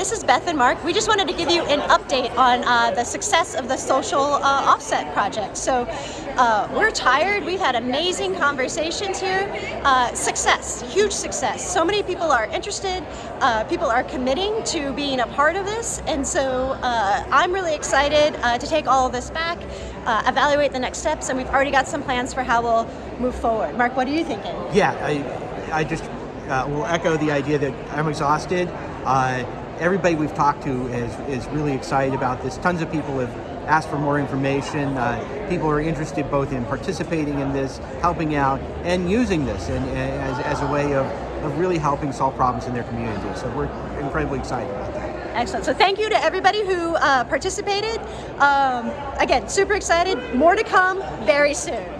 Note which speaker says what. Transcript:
Speaker 1: this is Beth and Mark. We just wanted to give you an update on uh, the success of the social uh, offset project. So uh, we're tired. We've had amazing conversations here. Uh, success, huge success. So many people are interested. Uh, people are committing to being a part of this. And so uh, I'm really excited to take all of this back, evaluate the next steps, and we've already got some plans for how we'll move forward. Mark, what are you thinking?
Speaker 2: Yeah, I, I just will echo the idea that I'm exhausted. Uh, everybody we've talked to is, is really excited about this. Tons of people have asked for more information. Uh, people are interested both in participating in this, helping out, and using this and, as, as a way of, of really helping solve problems in their community. So we're incredibly excited about that.
Speaker 1: Excellent. So thank you to everybody who uh, participated. Um, again, super excited. More to come very soon.